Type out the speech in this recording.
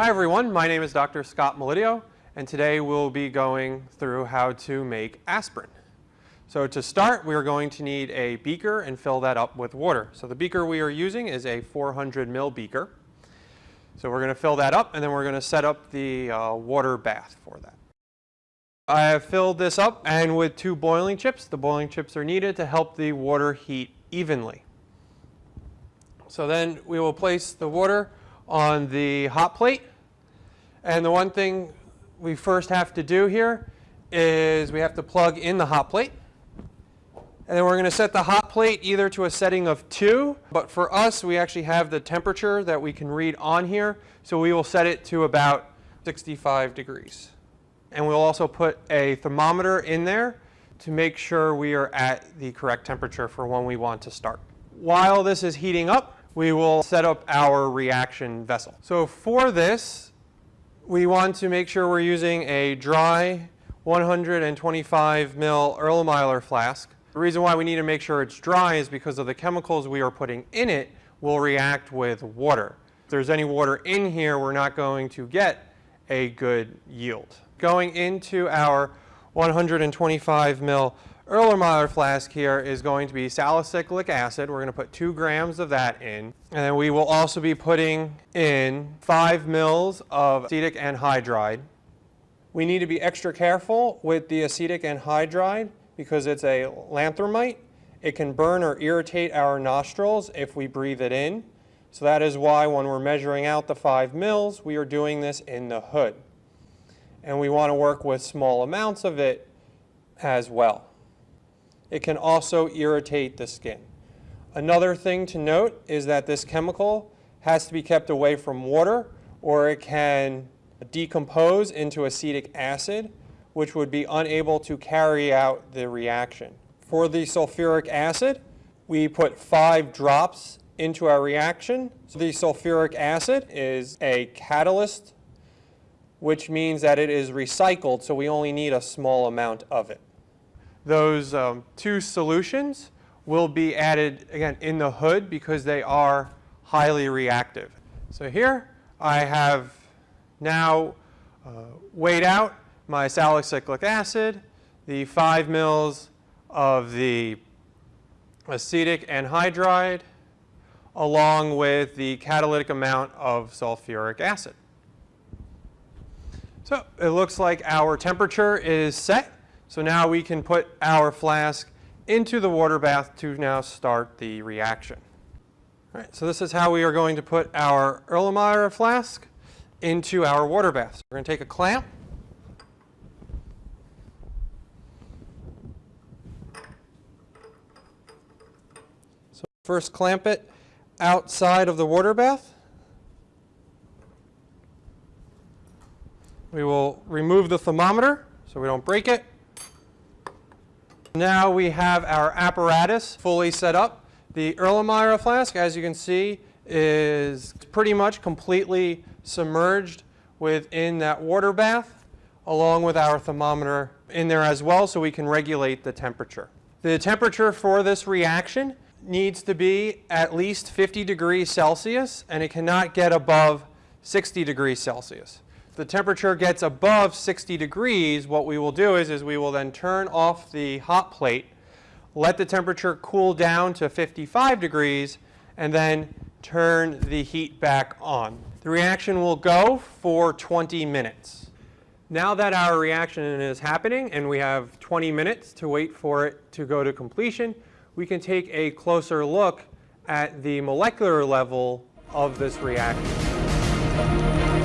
Hi everyone, my name is Dr. Scott Melidio, and today we'll be going through how to make aspirin. So to start, we are going to need a beaker and fill that up with water. So the beaker we are using is a 400 ml beaker. So we're going to fill that up, and then we're going to set up the uh, water bath for that. I have filled this up, and with two boiling chips. The boiling chips are needed to help the water heat evenly. So then we will place the water on the hot plate and the one thing we first have to do here is we have to plug in the hot plate. And then we're going to set the hot plate either to a setting of 2, but for us we actually have the temperature that we can read on here, so we will set it to about 65 degrees. And we'll also put a thermometer in there to make sure we are at the correct temperature for when we want to start. While this is heating up, we will set up our reaction vessel. So for this, we want to make sure we're using a dry 125 mil Erlenmeyer flask. The reason why we need to make sure it's dry is because of the chemicals we are putting in it will react with water. If there's any water in here, we're not going to get a good yield. Going into our 125 mil Erlenmeyer flask here is going to be salicylic acid. We're going to put two grams of that in. And then we will also be putting in five mils of acetic anhydride. We need to be extra careful with the acetic anhydride because it's a lachrymator. It can burn or irritate our nostrils if we breathe it in. So that is why when we're measuring out the five mils, we are doing this in the hood. And we want to work with small amounts of it as well. It can also irritate the skin. Another thing to note is that this chemical has to be kept away from water or it can decompose into acetic acid, which would be unable to carry out the reaction. For the sulfuric acid, we put five drops into our reaction. So the sulfuric acid is a catalyst, which means that it is recycled, so we only need a small amount of it. Those um, two solutions will be added, again, in the hood because they are highly reactive. So here I have now uh, weighed out my salicylic acid, the 5 mils of the acetic anhydride, along with the catalytic amount of sulfuric acid. So it looks like our temperature is set. So now we can put our flask into the water bath to now start the reaction. All right, so this is how we are going to put our Erlenmeyer flask into our water bath. So we're going to take a clamp. So first clamp it outside of the water bath. We will remove the thermometer so we don't break it. Now we have our apparatus fully set up. The Erlenmeyer flask, as you can see, is pretty much completely submerged within that water bath, along with our thermometer in there as well, so we can regulate the temperature. The temperature for this reaction needs to be at least 50 degrees Celsius, and it cannot get above 60 degrees Celsius the temperature gets above 60 degrees, what we will do is, is we will then turn off the hot plate, let the temperature cool down to 55 degrees, and then turn the heat back on. The reaction will go for 20 minutes. Now that our reaction is happening and we have 20 minutes to wait for it to go to completion, we can take a closer look at the molecular level of this reaction.